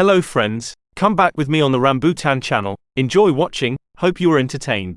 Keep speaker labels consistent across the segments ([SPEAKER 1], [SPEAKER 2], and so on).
[SPEAKER 1] Hello friends, come back with me on the Rambutan channel. Enjoy watching, hope you are entertained.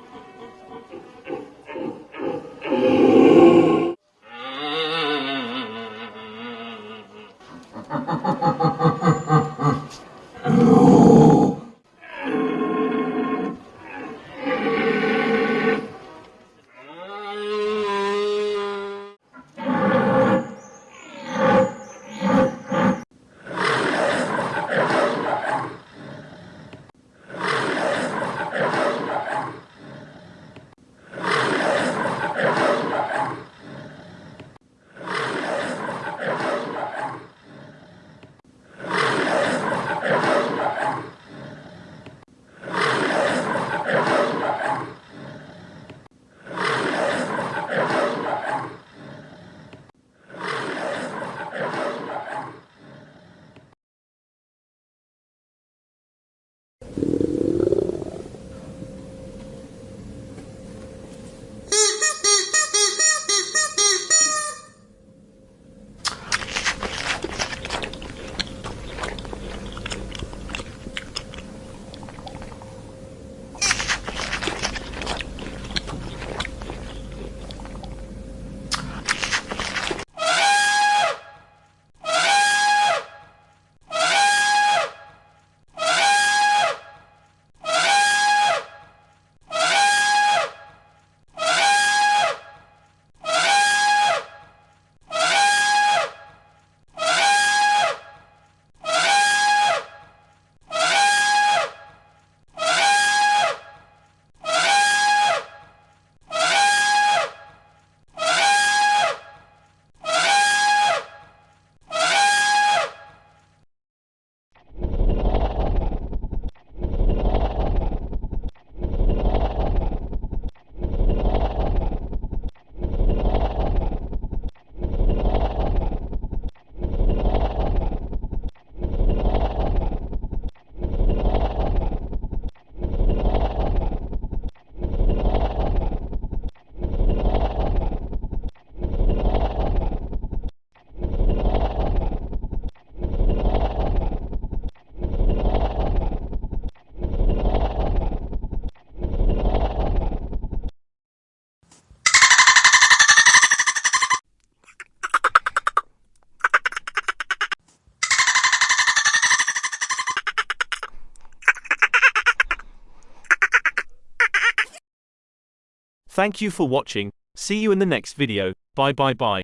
[SPEAKER 1] Thank you for watching. See you in the next video. Bye bye bye.